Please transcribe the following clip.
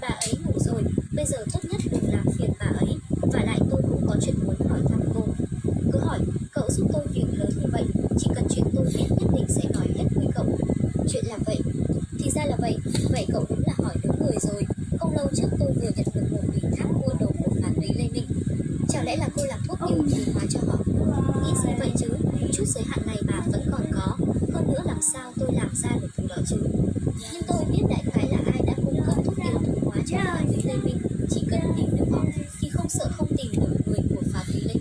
Bà ấy ngủ rồi, bây giờ tốt nhất đừng làm phiền bà ấy Và lại tôi cũng có chuyện muốn hỏi thăm cô. Cứ hỏi, cậu giúp tôi việc lớn như vậy Chỉ cần chuyện tôi biết nhất định sẽ nói hết với cậu. Chuyện là vậy. Thì ra là vậy, vậy cậu đúng là hỏi đúng người rồi. Không lâu trước tôi vừa nhận được một ủy thác mua đồ của phản úy Lê Minh Chẳng lẽ là cô làm thuốc điều trị hóa cho họ? Nghĩ gì vậy chứ? Chút giới hạn này bà vẫn còn có. Hơn nữa làm sao tôi làm ra được thứ đó chứ? Nhưng tôi biết đại khái